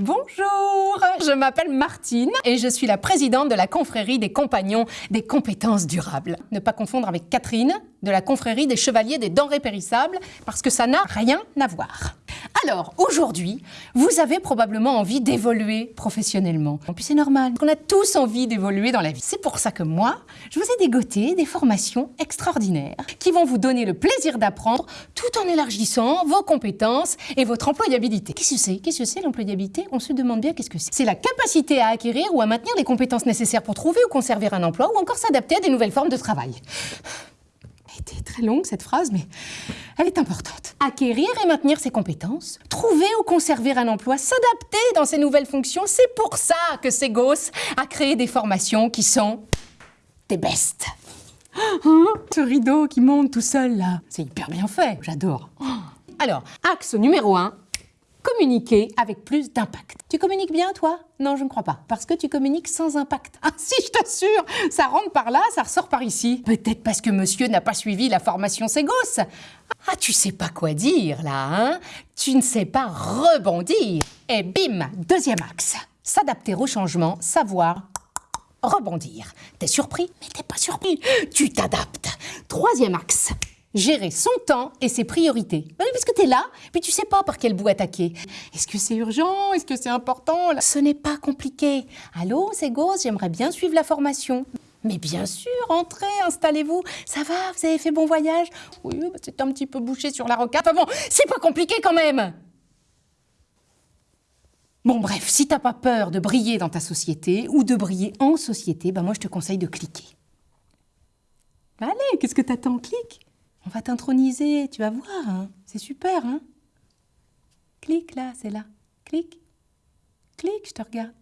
Bonjour, je m'appelle Martine et je suis la présidente de la confrérie des compagnons des compétences durables. Ne pas confondre avec Catherine de la confrérie des chevaliers des denrées périssables parce que ça n'a rien à voir. Alors, aujourd'hui, vous avez probablement envie d'évoluer professionnellement. Et puis c'est normal, on a tous envie d'évoluer dans la vie. C'est pour ça que moi, je vous ai dégoté des formations extraordinaires qui vont vous donner le plaisir d'apprendre tout en élargissant vos compétences et votre employabilité. Qu'est-ce que c'est? Qu'est-ce que c'est l'employabilité? On se demande bien qu'est-ce que c'est. C'est la capacité à acquérir ou à maintenir les compétences nécessaires pour trouver ou conserver un emploi ou encore s'adapter à des nouvelles formes de travail. Elle était très longue cette phrase, mais elle est importante. Acquérir et maintenir ses compétences, trouver ou conserver un emploi, s'adapter dans ses nouvelles fonctions, c'est pour ça que Segos a créé des formations qui sont des bestes. Hein, ce rideau qui monte tout seul là, c'est hyper bien fait, j'adore. Alors, axe numéro 1, communiquer avec plus d'impact. Tu communiques bien, toi? Non, je ne crois pas. Parce que tu communiques sans impact. Ah si, je t'assure Ça rentre par là, ça ressort par ici. Peut-être parce que monsieur n'a pas suivi la formation Ségos. Ah, tu sais pas quoi dire, là, hein? Tu ne sais pas rebondir. Et bim Deuxième axe. S'adapter au changement, savoir rebondir. T'es surpris? Mais t'es pas surpris. Tu t'adaptes. Troisième axe gérer son temps et ses priorités. Oui, parce que tu es là, puis tu sais pas par quel bout attaquer. Est-ce que c'est urgent? Est-ce que c'est important? Ce n'est pas compliqué. Allô, c'est Gauze, j'aimerais bien suivre la formation. Mais bien sûr, entrez, installez-vous. Ça va, vous avez fait bon voyage? Oui, bah, c'est un petit peu bouché sur la rocade. Enfin bon, c'est pas compliqué quand même Bon bref, si t'as pas peur de briller dans ta société ou de briller en société, ben moi je te conseille de cliquer. Allez, qu'est-ce que t'attends? Clique on va t'introniser, tu vas voir, hein. c'est super. Hein Clique là, c'est là. Clique. Clique, je te regarde.